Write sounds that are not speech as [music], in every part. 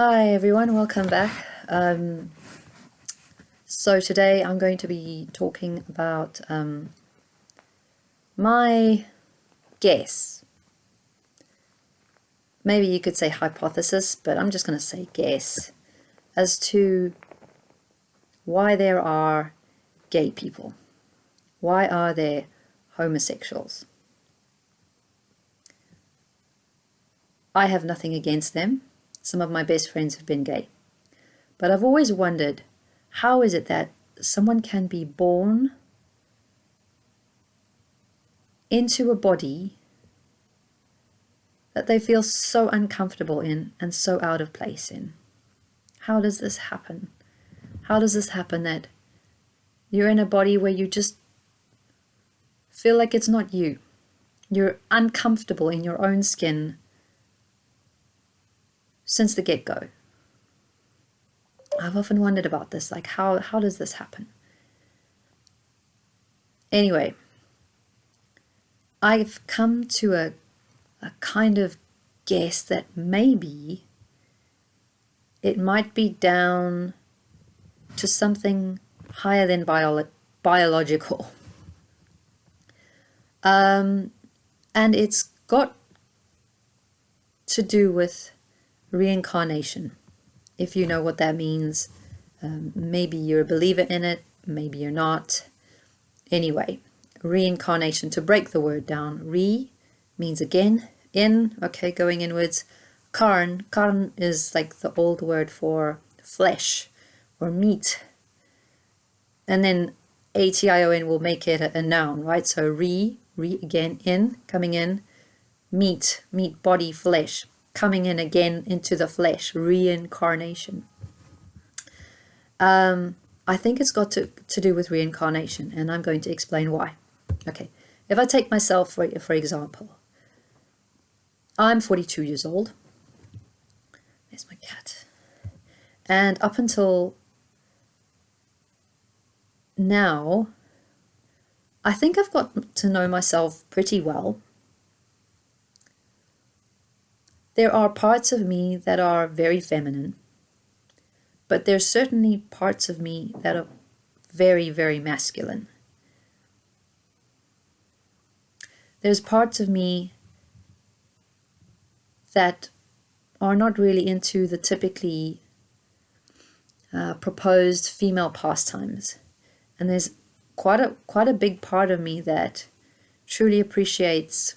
Hi everyone, welcome back. Um, so today I'm going to be talking about um, my guess. Maybe you could say hypothesis, but I'm just going to say guess as to why there are gay people. Why are there homosexuals? I have nothing against them. Some of my best friends have been gay. But I've always wondered, how is it that someone can be born into a body that they feel so uncomfortable in and so out of place in? How does this happen? How does this happen that you're in a body where you just feel like it's not you? You're uncomfortable in your own skin since the get-go. I've often wondered about this, like how, how does this happen? Anyway, I've come to a, a kind of guess that maybe it might be down to something higher than bio biological. [laughs] Um, and it's got to do with reincarnation. If you know what that means, um, maybe you're a believer in it, maybe you're not. Anyway, reincarnation, to break the word down, re means again, in, okay, going inwards. Karn, karn is like the old word for flesh or meat. And then A-T-I-O-N will make it a, a noun, right? So re, re again, in, coming in, meat, meat, body, flesh coming in again into the flesh, reincarnation. Um, I think it's got to, to do with reincarnation, and I'm going to explain why. Okay, if I take myself, for, for example, I'm 42 years old. There's my cat. And up until now, I think I've got to know myself pretty well. There are parts of me that are very feminine, but there's certainly parts of me that are very, very masculine. There's parts of me that are not really into the typically uh, proposed female pastimes. And there's quite a, quite a big part of me that truly appreciates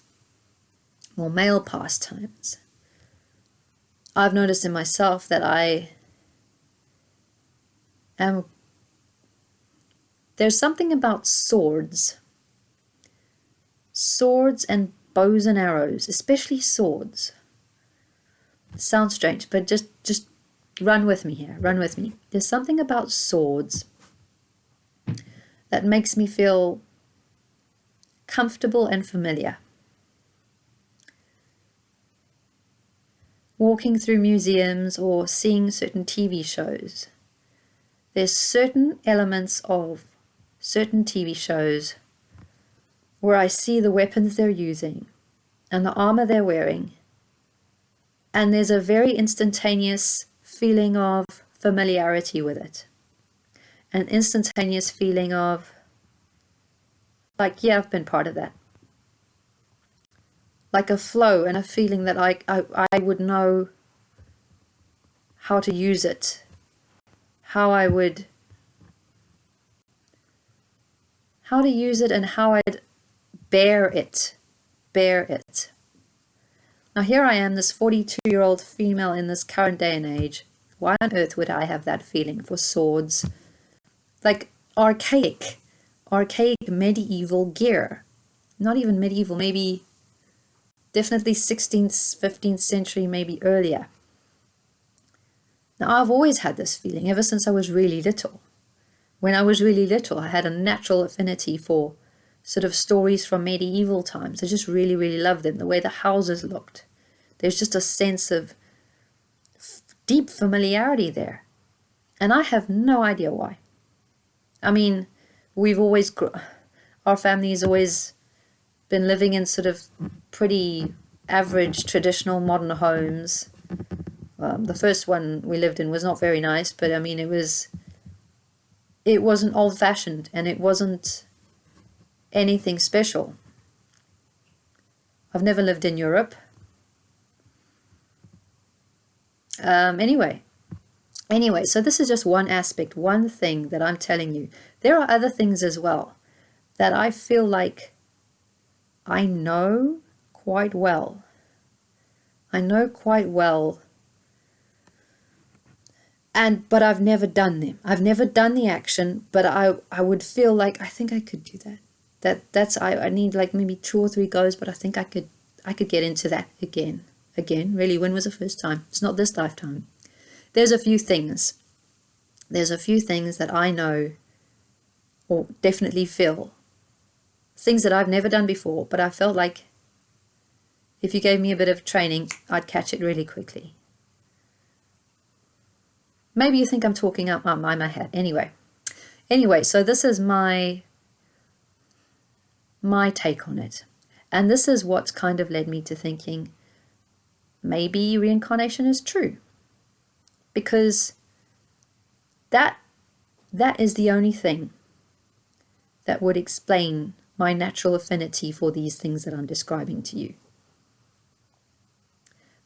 more male pastimes. I've noticed in myself that I am there's something about swords. Swords and bows and arrows especially swords. Sounds strange but just just run with me here run with me. There's something about swords that makes me feel comfortable and familiar walking through museums or seeing certain TV shows. There's certain elements of certain TV shows where I see the weapons they're using and the armor they're wearing and there's a very instantaneous feeling of familiarity with it. An instantaneous feeling of like, yeah, I've been part of that like a flow and a feeling that I, I, I would know how to use it, how I would, how to use it and how I'd bear it, bear it. Now here I am, this 42-year-old female in this current day and age. Why on earth would I have that feeling for swords? Like archaic, archaic medieval gear. Not even medieval, maybe definitely 16th, 15th century, maybe earlier. Now, I've always had this feeling ever since I was really little. When I was really little, I had a natural affinity for sort of stories from medieval times. I just really, really loved them, the way the houses looked. There's just a sense of deep familiarity there. And I have no idea why. I mean, we've always, our family has always been living in sort of pretty average traditional modern homes Um, the first one we lived in was not very nice, but I mean, it was, it wasn't old fashioned and it wasn't anything special. I've never lived in Europe. Um, anyway, anyway, so this is just one aspect, one thing that I'm telling you. There are other things as well that I feel like I know quite well. I know quite well and but I've never done them. I've never done the action, but I I would feel like I think I could do that. That that's I, I need like maybe two or three goes, but I think I could I could get into that again. Again, really, when was the first time? It's not this lifetime. There's a few things. There's a few things that I know or definitely feel. Things that I've never done before, but I felt like if you gave me a bit of training, I'd catch it really quickly. Maybe you think I'm talking out my, my head. Anyway, anyway, so this is my my take on it. And this is what's kind of led me to thinking maybe reincarnation is true. Because that that is the only thing that would explain my natural affinity for these things that I'm describing to you.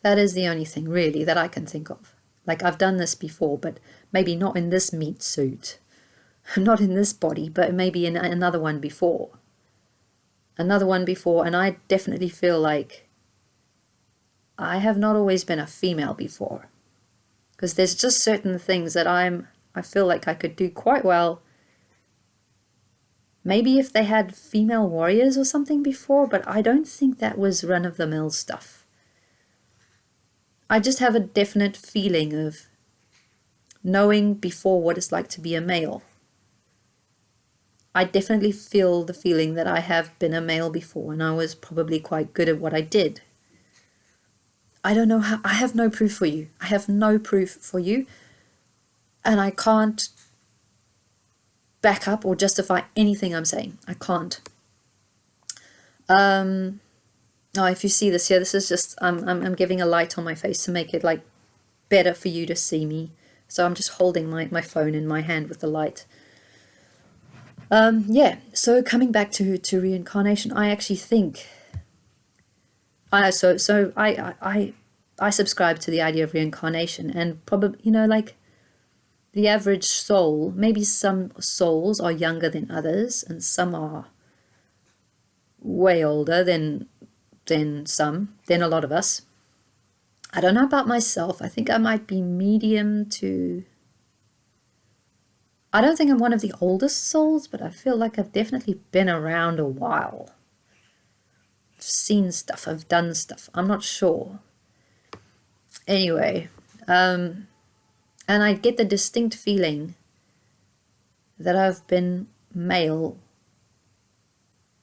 That is the only thing really that I can think of. Like I've done this before, but maybe not in this meat suit, [laughs] not in this body, but maybe in another one before. Another one before, and I definitely feel like I have not always been a female before. Because there's just certain things that I'm, I feel like I could do quite well. Maybe if they had female warriors or something before, but I don't think that was run-of-the-mill stuff. I just have a definite feeling of knowing before what it's like to be a male. I definitely feel the feeling that I have been a male before and I was probably quite good at what I did. I don't know how, I have no proof for you. I have no proof for you and I can't back up or justify anything I'm saying. I can't. Um, Oh, if you see this here, this is just, I'm, I'm, I'm giving a light on my face to make it like better for you to see me. So I'm just holding my, my phone in my hand with the light. Um, yeah, so coming back to, to reincarnation, I actually think, I, so, so I, I, I subscribe to the idea of reincarnation and probably, you know, like the average soul, maybe some souls are younger than others and some are way older than than some, than a lot of us. I don't know about myself. I think I might be medium to... I don't think I'm one of the oldest souls, but I feel like I've definitely been around a while. I've seen stuff, I've done stuff. I'm not sure. Anyway, um, and I get the distinct feeling that I've been male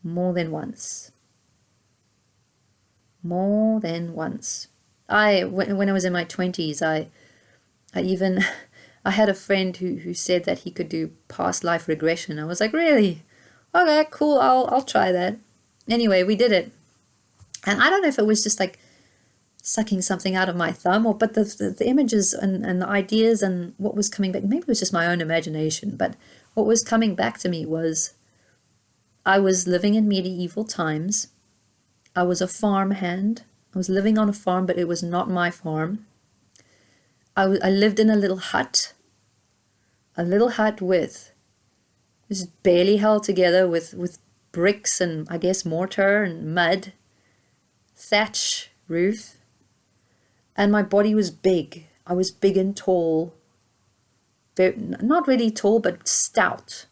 more than once more than once. I when, when I was in my 20s, I I even [laughs] I had a friend who who said that he could do past life regression. I was like, "Really? Okay, cool. I'll I'll try that." Anyway, we did it. And I don't know if it was just like sucking something out of my thumb or but the, the, the images and, and the ideas and what was coming back maybe it was just my own imagination but what was coming back to me was I was living in medieval times I was a farmhand. I was living on a farm, but it was not my farm. I, I lived in a little hut, a little hut with, was barely held together with, with bricks and I guess mortar and mud, thatch roof. And my body was big. I was big and tall. Very, not really tall, but stout.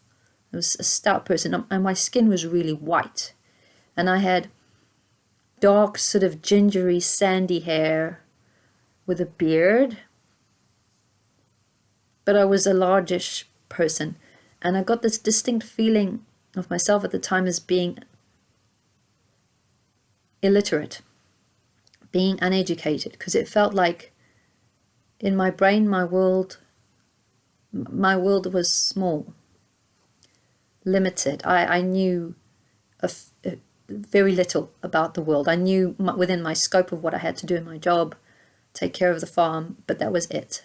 I was a stout person um, and my skin was really white. And I had dark sort of gingery sandy hair with a beard but I was a largish person and I got this distinct feeling of myself at the time as being illiterate being uneducated because it felt like in my brain my world my world was small limited I, I knew very little about the world. I knew my, within my scope of what I had to do in my job, take care of the farm, but that was it.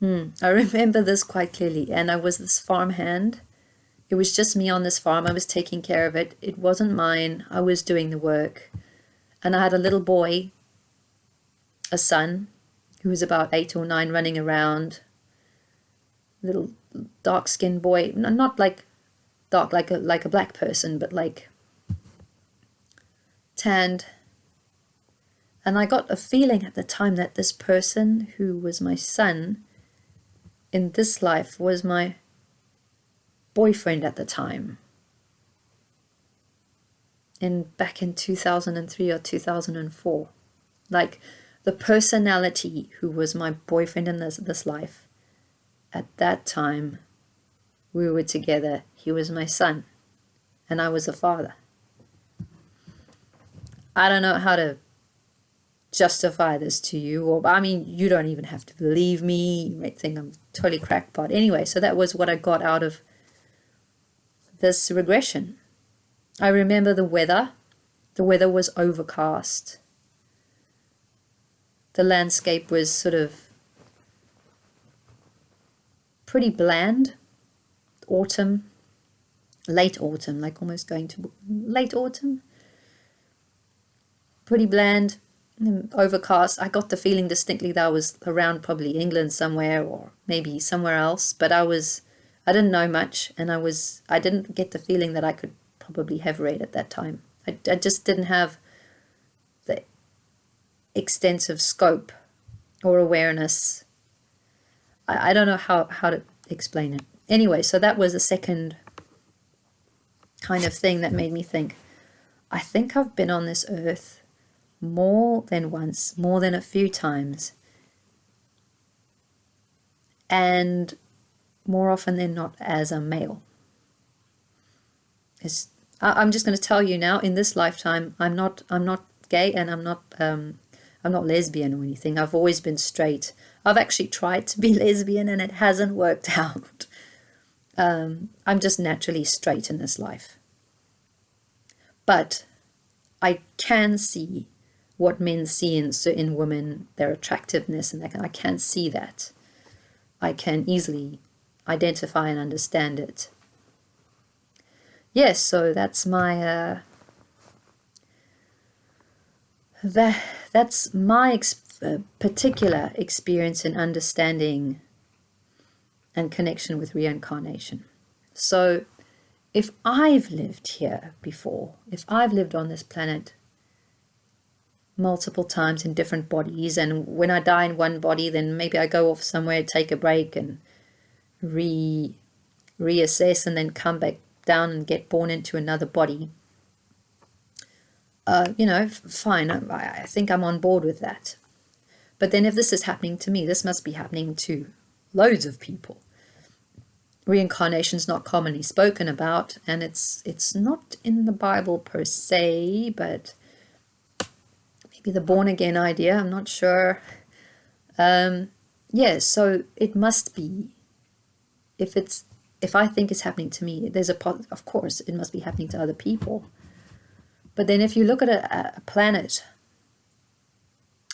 Hmm. I [laughs] remember this quite clearly, and I was this farmhand. It was just me on this farm. I was taking care of it. It wasn't mine. I was doing the work. And I had a little boy, a son, who was about eight or nine, running around. Little dark-skinned boy, not like dark, like a like a black person, but like tanned. And I got a feeling at the time that this person who was my son in this life was my boyfriend at the time. In back in 2003 or 2004. Like the personality who was my boyfriend in this, this life. At that time, we were together. He was my son and I was a father. I don't know how to justify this to you or I mean you don't even have to believe me you might think I'm totally crackpot anyway so that was what I got out of this regression. I remember the weather. The weather was overcast. The landscape was sort of pretty bland. Autumn late autumn like almost going to late autumn. Pretty bland mm, overcast. I got the feeling distinctly that I was around probably England somewhere or maybe somewhere else, but I was, I didn't know much and I was, I didn't get the feeling that I could probably have read at that time. I, I just didn't have the extensive scope or awareness. I, I don't know how, how to explain it. Anyway, so that was the second kind of thing that made me think, I think I've been on this earth more than once, more than a few times. And more often than not as a male. It's, I'm just going to tell you now in this lifetime, I'm not, I'm not gay and I'm not, um, I'm not lesbian or anything. I've always been straight. I've actually tried to be [laughs] lesbian and it hasn't worked [laughs] out. Um, I'm just naturally straight in this life. But I can see what men see in certain women, their attractiveness, and I can see that. I can easily identify and understand it. Yes, so that's my uh, that that's my ex uh, particular experience in understanding and connection with reincarnation. So if I've lived here before, if I've lived on this planet multiple times in different bodies and when I die in one body then maybe I go off somewhere take a break and re reassess and then come back down and get born into another body uh, you know fine I, I think I'm on board with that but then if this is happening to me this must be happening to loads of people reincarnation is not commonly spoken about and it's it's not in the Bible per se but maybe the born again idea. I'm not sure. Um, yeah, so it must be. If it's if I think it's happening to me, there's a of course it must be happening to other people. But then if you look at a, a planet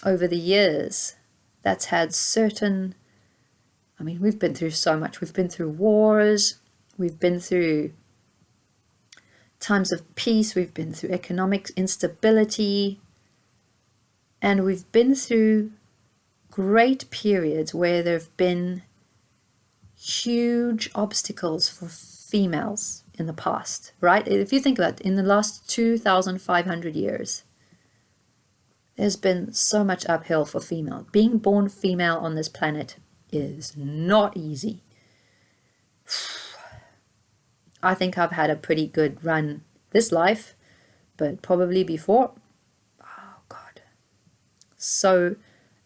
over the years that's had certain I mean, we've been through so much. We've been through wars. We've been through times of peace. We've been through economic instability. And we've been through great periods where there have been huge obstacles for females in the past, right? If you think about it, in the last 2,500 years, there's been so much uphill for female. Being born female on this planet is not easy. [sighs] I think I've had a pretty good run this life, but probably before, Oh, God. so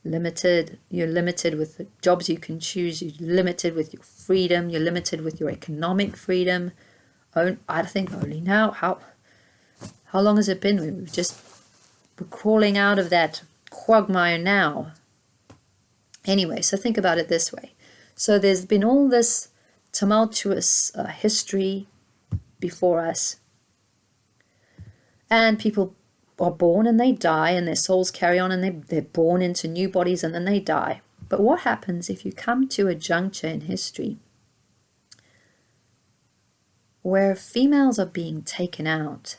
limited. You're limited with the jobs you can choose. You're limited with your freedom. You're limited with your economic freedom. I think only now. How how long has it been? We've just we're crawling out of that quagmire now. Anyway, so think about it this way. So there's been all this tumultuous uh, history before us. And people are born and they die, and their souls carry on and they, they're born into new bodies and then they die. But what happens if you come to a juncture in history where females are being taken out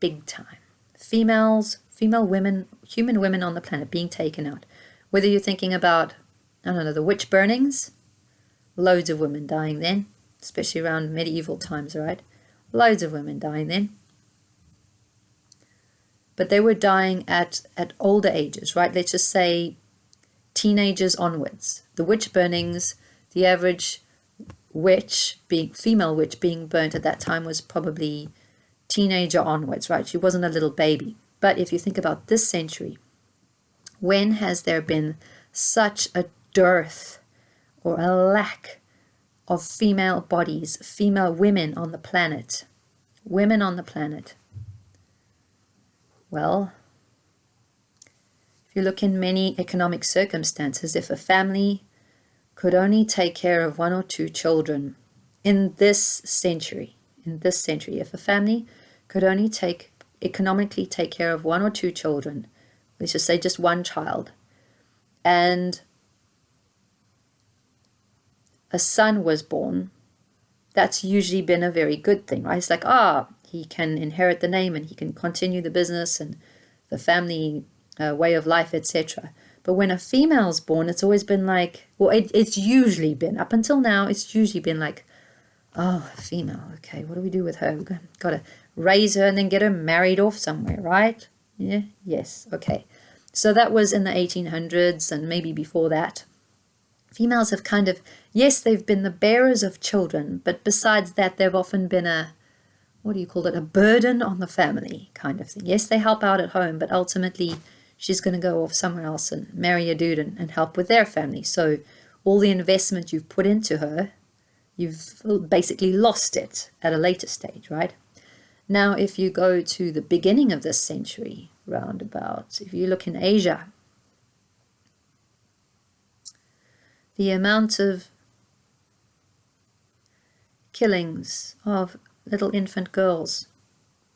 big time? Females, female women, human women on the planet being taken out. Whether you're thinking about, I don't know, the witch burnings, loads of women dying then, especially around medieval times, right? Loads of women dying then but they were dying at, at older ages, right? Let's just say teenagers onwards. The witch burnings, the average witch, being female witch being burnt at that time was probably teenager onwards, right? She wasn't a little baby. But if you think about this century, when has there been such a dearth or a lack of female bodies, female women on the planet? Women on the planet. Well, if you look in many economic circumstances, if a family could only take care of one or two children in this century, in this century, if a family could only take economically take care of one or two children, let's just say just one child, and a son was born, that's usually been a very good thing, right? It's like, ah, he can inherit the name and he can continue the business and the family uh, way of life, etc. But when a female's born, it's always been like, well, it, it's usually been, up until now, it's usually been like, oh, female, okay, what do we do with her? We've got to raise her and then get her married off somewhere, right? Yeah, yes, okay. So that was in the 1800s and maybe before that. Females have kind of, yes, they've been the bearers of children, but besides that, they've often been a, what do you call it, a burden on the family kind of thing. Yes, they help out at home, but ultimately she's going to go off somewhere else and marry a dude and, and help with their family. So all the investment you've put into her, you've basically lost it at a later stage, right? Now, if you go to the beginning of this century, roundabout, if you look in Asia, the amount of killings of little infant girls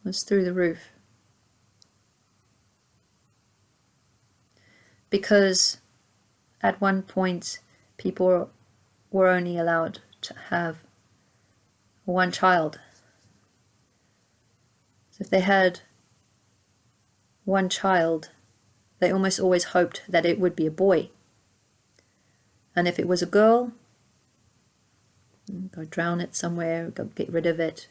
was through the roof. Because at one point people were only allowed to have one child. So if they had one child, they almost always hoped that it would be a boy. And if it was a girl, go drown it somewhere, go get rid of it,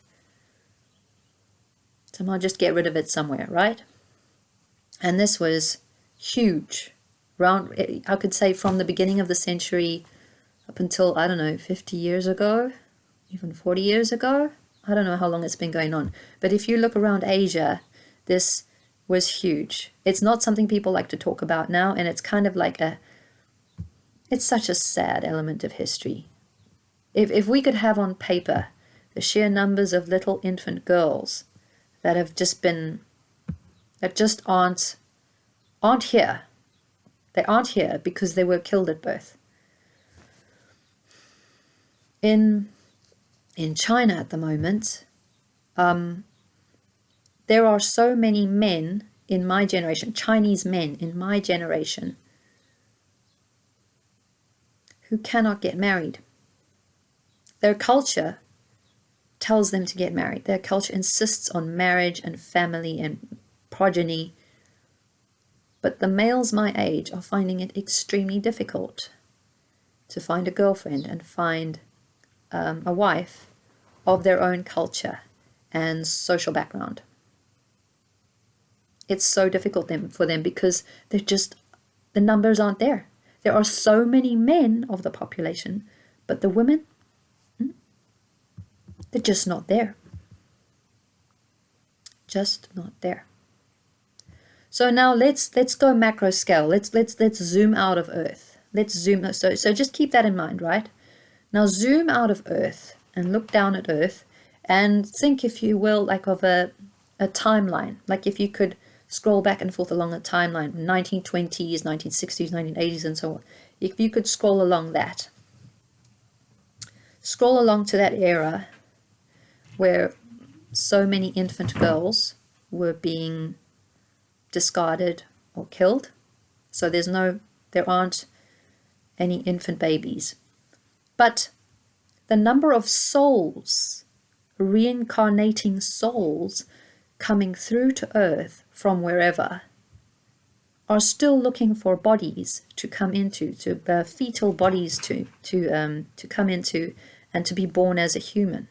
Somehow just get rid of it somewhere, right? And this was huge. Round, I could say from the beginning of the century up until, I don't know, 50 years ago, even 40 years ago. I don't know how long it's been going on. But if you look around Asia, this was huge. It's not something people like to talk about now, and it's kind of like a, it's such a sad element of history. If, if we could have on paper the sheer numbers of little infant girls that have just been that just aren't aren't here. They aren't here because they were killed at birth. In in China at the moment, um, there are so many men in my generation, Chinese men in my generation, who cannot get married. Their culture tells them to get married. Their culture insists on marriage and family and progeny. But the males my age are finding it extremely difficult to find a girlfriend and find um, a wife of their own culture and social background. It's so difficult them, for them because they're just, the numbers aren't there. There are so many men of the population, but the women they're just not there. Just not there. So now let's let's go macro scale. Let's let's let's zoom out of Earth. Let's zoom. So so just keep that in mind, right? Now zoom out of Earth and look down at Earth and think, if you will, like of a a timeline. Like if you could scroll back and forth along a timeline, 1920s, 1960s, 1980s, and so on. If you could scroll along that, scroll along to that era where so many infant girls were being discarded or killed. So there's no, there aren't any infant babies. But the number of souls, reincarnating souls, coming through to earth from wherever are still looking for bodies to come into, to uh, fetal bodies to to um, to come into, and to be born as a human.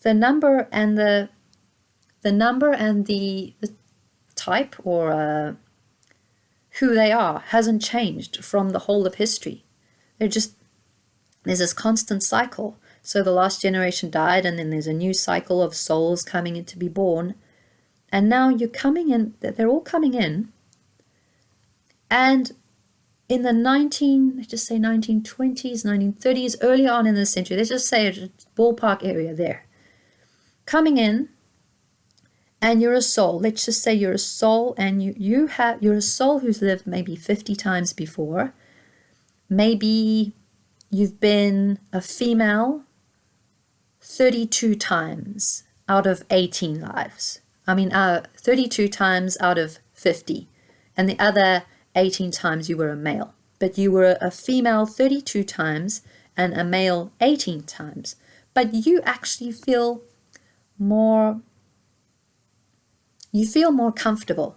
The number and the the number and the, the type or uh, who they are hasn't changed from the whole of history. They're just there's this constant cycle. So the last generation died, and then there's a new cycle of souls coming in to be born. And now you're coming in, they're all coming in. And in the 19, let's just say 1920s, 1930s, early on in the century, let's just say a ballpark area there, coming in, and you're a soul. Let's just say you're a soul, and you you have you're a soul who's lived maybe 50 times before. Maybe you've been a female 32 times out of 18 lives. I mean, uh, 32 times out of 50. And the other 18 times you were a male. But you were a female 32 times and a male 18 times. But you actually feel more, you feel more comfortable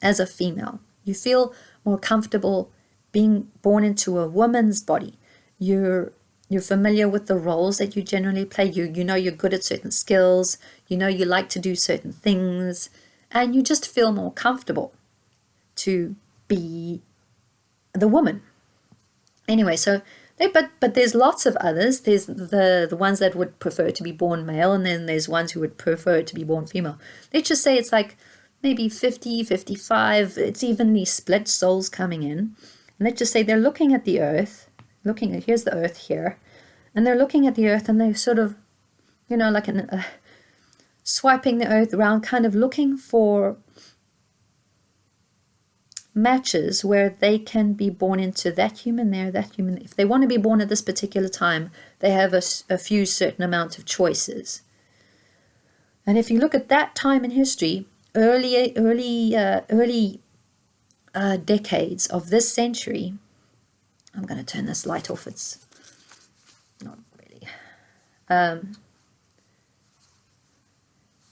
as a female. You feel more comfortable being born into a woman's body. You're you're familiar with the roles that you generally play. You, you know you're good at certain skills. You know you like to do certain things. And you just feel more comfortable to be the woman. Anyway, so they, but but there's lots of others. There's the the ones that would prefer to be born male, and then there's ones who would prefer to be born female. Let's just say it's like maybe 50, 55. It's evenly split souls coming in. And let's just say they're looking at the earth, looking at here's the earth here, and they're looking at the earth and they're sort of, you know, like an, uh, swiping the earth around, kind of looking for matches where they can be born into that human there, that human. If they want to be born at this particular time, they have a, a few certain amount of choices. And if you look at that time in history, early, early, uh, early uh, decades of this century, I'm going to turn this light off. It's not really. Um,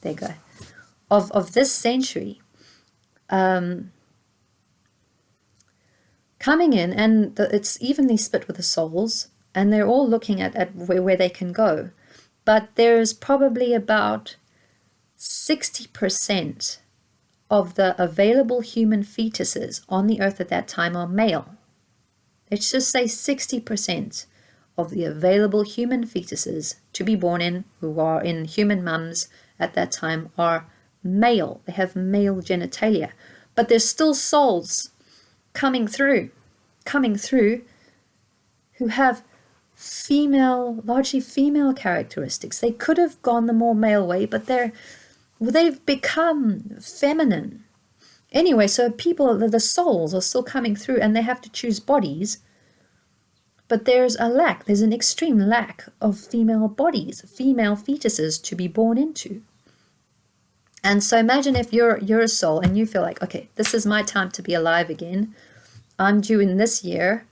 there you go. Of, of this century, um, coming in, and the, it's evenly split with the souls, and they're all looking at, at where, where they can go. But there's probably about 60% of the available human fetuses on the earth at that time are male. Let's just say 60% of the available human fetuses to be born in, who are in human mums at that time, are male. They have male genitalia. But there's still souls coming through, coming through, who have female, largely female characteristics. They could have gone the more male way, but they're they've become feminine. Anyway, so people, the souls are still coming through and they have to choose bodies but there's a lack, there's an extreme lack of female bodies, female fetuses to be born into. And so imagine if you're you're a soul and you feel like, okay, this is my time to be alive again. I'm due in this year.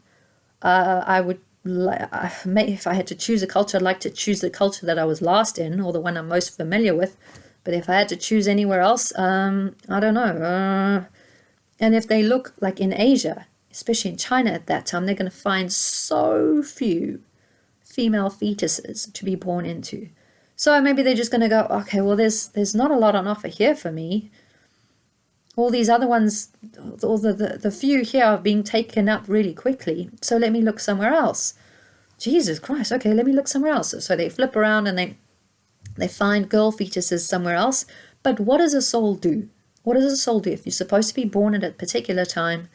Uh, I would, if I had to choose a culture, I'd like to choose the culture that I was last in or the one I'm most familiar with. But if I had to choose anywhere else, um, I don't know. Uh, and if they look like in Asia, especially in China at that time, they're going to find so few female fetuses to be born into. So maybe they're just going to go, okay, well, there's there's not a lot on offer here for me. All these other ones, all the, the, the few here are being taken up really quickly. So let me look somewhere else. Jesus Christ, okay, let me look somewhere else. So they flip around and they they find girl fetuses somewhere else. But what does a soul do? What does a soul do if you're supposed to be born at a particular time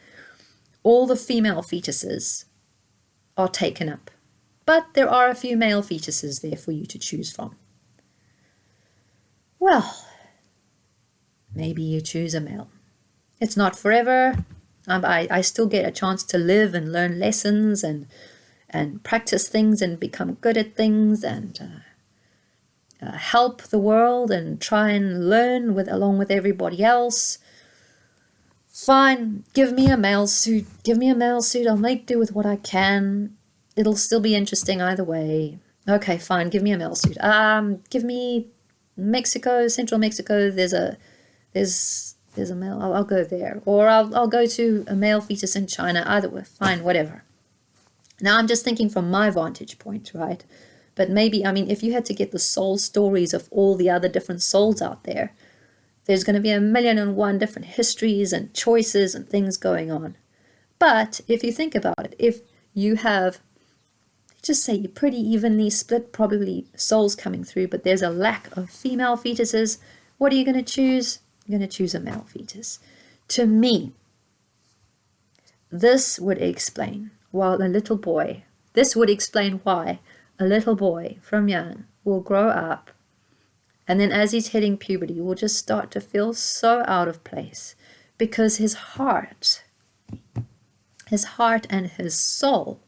all the female fetuses are taken up, but there are a few male fetuses there for you to choose from. Well, maybe you choose a male. It's not forever. Um, I, I still get a chance to live and learn lessons and and practice things and become good at things and uh, uh, help the world and try and learn with along with everybody else Fine, give me a male suit. Give me a male suit. I'll make do with what I can. It'll still be interesting either way. Okay, fine. Give me a male suit. Um, give me Mexico, Central Mexico. There's a, there's, there's a male. I'll, I'll go there, or I'll, I'll go to a male fetus in China. Either way, fine, whatever. Now I'm just thinking from my vantage point, right? But maybe, I mean, if you had to get the soul stories of all the other different souls out there, there's going to be a million and one different histories and choices and things going on. But if you think about it, if you have, just say you're pretty evenly split, probably souls coming through, but there's a lack of female fetuses, what are you going to choose? You're going to choose a male fetus. To me, this would explain why a little boy, this would explain why a little boy from young will grow up and then as he's hitting puberty, will just start to feel so out of place because his heart, his heart and his soul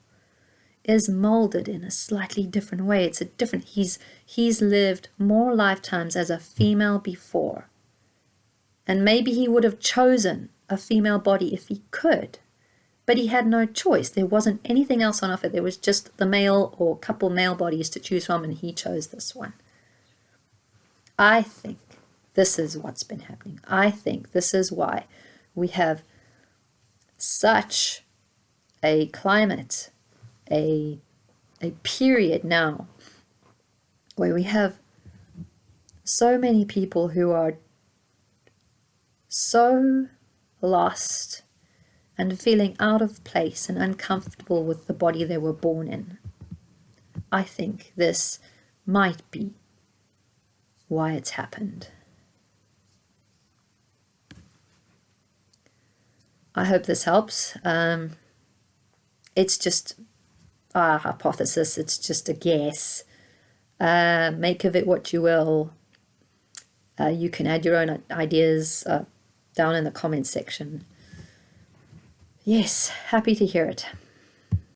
is molded in a slightly different way. It's a different, he's, he's lived more lifetimes as a female before. And maybe he would have chosen a female body if he could, but he had no choice. There wasn't anything else on offer. There was just the male or couple male bodies to choose from, and he chose this one. I think this is what's been happening. I think this is why we have such a climate, a, a period now where we have so many people who are so lost and feeling out of place and uncomfortable with the body they were born in. I think this might be why it's happened. I hope this helps. Um, it's just a hypothesis, it's just a guess. Uh, make of it what you will. Uh, you can add your own ideas uh, down in the comments section. Yes, happy to hear it.